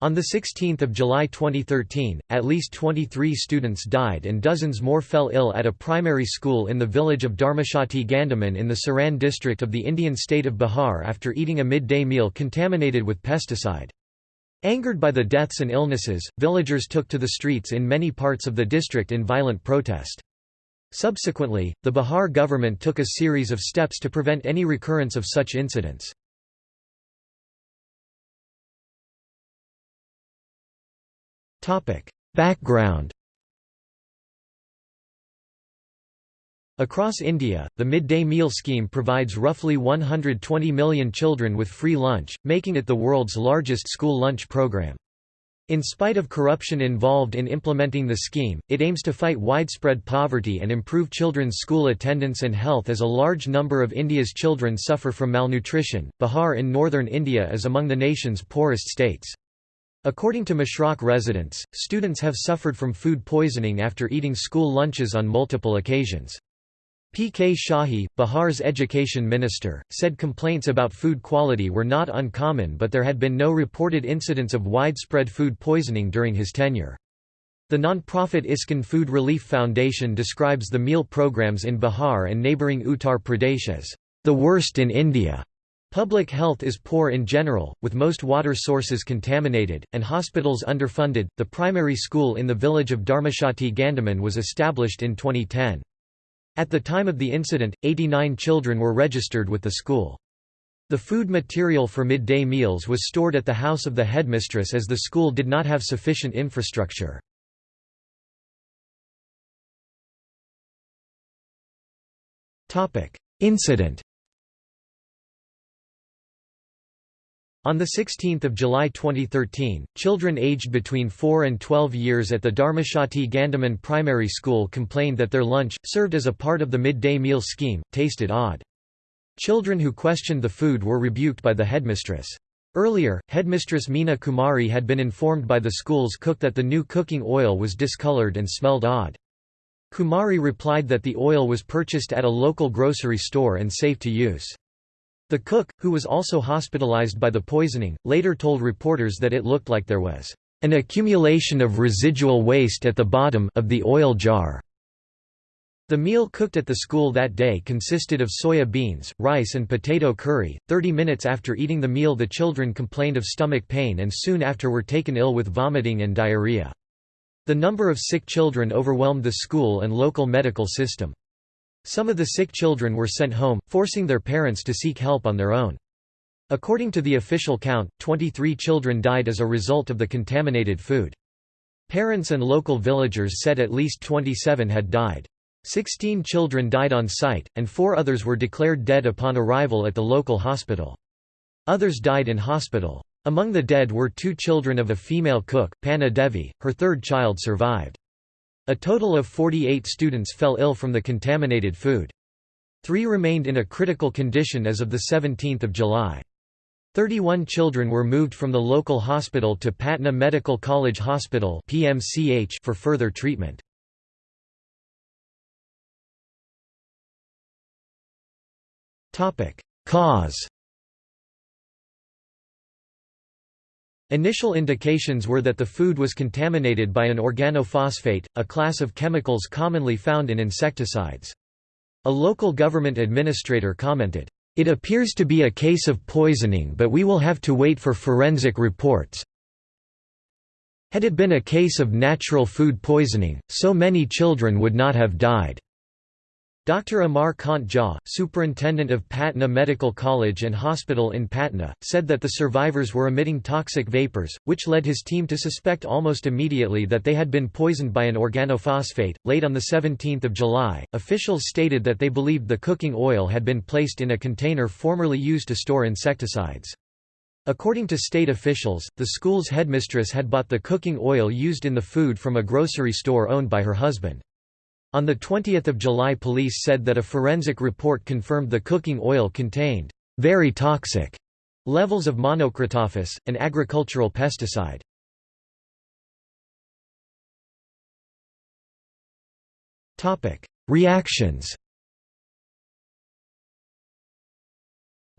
On 16 July 2013, at least 23 students died and dozens more fell ill at a primary school in the village of Dharmashati Gandaman in the Saran district of the Indian state of Bihar after eating a midday meal contaminated with pesticide. Angered by the deaths and illnesses, villagers took to the streets in many parts of the district in violent protest. Subsequently, the Bihar government took a series of steps to prevent any recurrence of such incidents. Background Across India, the midday meal scheme provides roughly 120 million children with free lunch, making it the world's largest school lunch program. In spite of corruption involved in implementing the scheme, it aims to fight widespread poverty and improve children's school attendance and health as a large number of India's children suffer from malnutrition. Bihar in northern India is among the nation's poorest states. According to Mashrakh residents, students have suffered from food poisoning after eating school lunches on multiple occasions. P. K. Shahi, Bihar's education minister, said complaints about food quality were not uncommon but there had been no reported incidents of widespread food poisoning during his tenure. The non-profit ISKCON Food Relief Foundation describes the meal programs in Bihar and neighbouring Uttar Pradesh as the worst in India. Public health is poor in general, with most water sources contaminated, and hospitals underfunded. The primary school in the village of Dharmashati Gandaman was established in 2010. At the time of the incident, 89 children were registered with the school. The food material for midday meals was stored at the house of the headmistress as the school did not have sufficient infrastructure. Incident On 16 July 2013, children aged between 4 and 12 years at the Dharmashati Gandaman Primary School complained that their lunch, served as a part of the midday meal scheme, tasted odd. Children who questioned the food were rebuked by the headmistress. Earlier, headmistress Meena Kumari had been informed by the school's cook that the new cooking oil was discolored and smelled odd. Kumari replied that the oil was purchased at a local grocery store and safe to use. The cook, who was also hospitalized by the poisoning, later told reporters that it looked like there was an accumulation of residual waste at the bottom of the oil jar. The meal cooked at the school that day consisted of soya beans, rice and potato curry. 30 minutes after eating the meal the children complained of stomach pain and soon after were taken ill with vomiting and diarrhea. The number of sick children overwhelmed the school and local medical system. Some of the sick children were sent home, forcing their parents to seek help on their own. According to the official count, 23 children died as a result of the contaminated food. Parents and local villagers said at least 27 had died. Sixteen children died on site, and four others were declared dead upon arrival at the local hospital. Others died in hospital. Among the dead were two children of a female cook, Panna Devi, her third child survived. A total of 48 students fell ill from the contaminated food. Three remained in a critical condition as of 17 July. 31 children were moved from the local hospital to Patna Medical College Hospital for further treatment. Cause Initial indications were that the food was contaminated by an organophosphate, a class of chemicals commonly found in insecticides. A local government administrator commented, "...it appears to be a case of poisoning but we will have to wait for forensic reports. Had it been a case of natural food poisoning, so many children would not have died." Dr. Amar Kant Jha, superintendent of Patna Medical College and Hospital in Patna, said that the survivors were emitting toxic vapors, which led his team to suspect almost immediately that they had been poisoned by an organophosphate. Late on 17 July, officials stated that they believed the cooking oil had been placed in a container formerly used to store insecticides. According to state officials, the school's headmistress had bought the cooking oil used in the food from a grocery store owned by her husband. On 20 July police said that a forensic report confirmed the cooking oil contained very toxic levels of monocrotophos, an agricultural pesticide. Reactions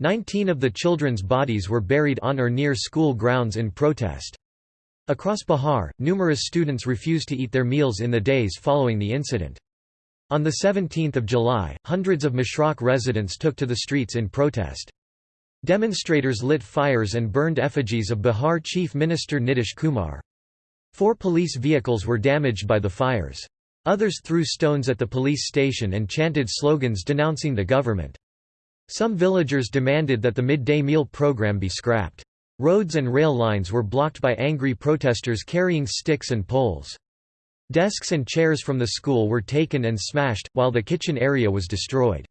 Nineteen of the children's bodies were buried on or near school grounds in protest. Across Bihar, numerous students refused to eat their meals in the days following the incident. On 17 July, hundreds of Mashrakh residents took to the streets in protest. Demonstrators lit fires and burned effigies of Bihar Chief Minister Nitish Kumar. Four police vehicles were damaged by the fires. Others threw stones at the police station and chanted slogans denouncing the government. Some villagers demanded that the midday meal program be scrapped. Roads and rail lines were blocked by angry protesters carrying sticks and poles. Desks and chairs from the school were taken and smashed, while the kitchen area was destroyed.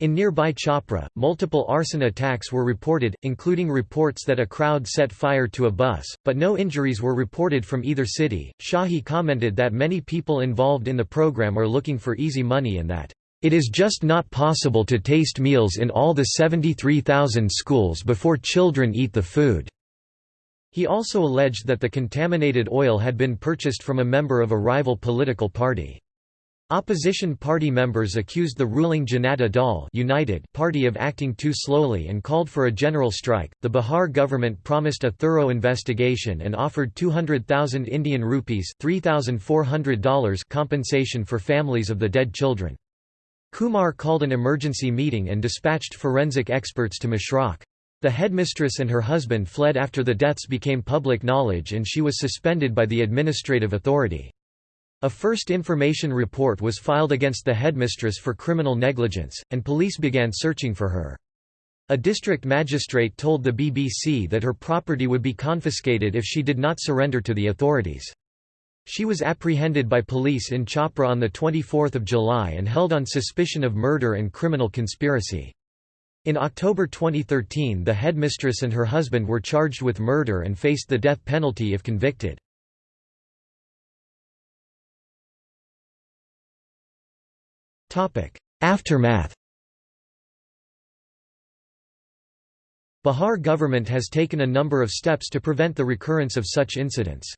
In nearby Chhapra, multiple arson attacks were reported, including reports that a crowd set fire to a bus, but no injuries were reported from either city. Shahi commented that many people involved in the program are looking for easy money and that, it is just not possible to taste meals in all the 73,000 schools before children eat the food. He also alleged that the contaminated oil had been purchased from a member of a rival political party. Opposition party members accused the ruling Janata Dal United Party of acting too slowly and called for a general strike. The Bihar government promised a thorough investigation and offered 200,000 Indian rupees $3,400 compensation for families of the dead children. Kumar called an emergency meeting and dispatched forensic experts to Mashrakh. The headmistress and her husband fled after the deaths became public knowledge and she was suspended by the administrative authority. A first information report was filed against the headmistress for criminal negligence, and police began searching for her. A district magistrate told the BBC that her property would be confiscated if she did not surrender to the authorities. She was apprehended by police in Chhapra on 24 July and held on suspicion of murder and criminal conspiracy. In October 2013 the headmistress and her husband were charged with murder and faced the death penalty if convicted. Aftermath Bihar government has taken a number of steps to prevent the recurrence of such incidents.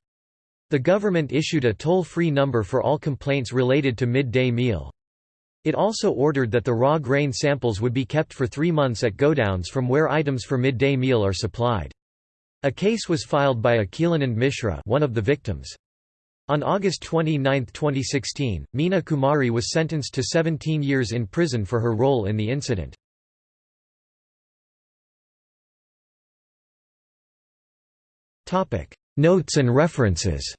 The government issued a toll-free number for all complaints related to midday meal. It also ordered that the raw grain samples would be kept for three months at godowns from where items for midday meal are supplied. A case was filed by Akhilanand Mishra one of the victims. On August 29, 2016, Meena Kumari was sentenced to 17 years in prison for her role in the incident. Notes and references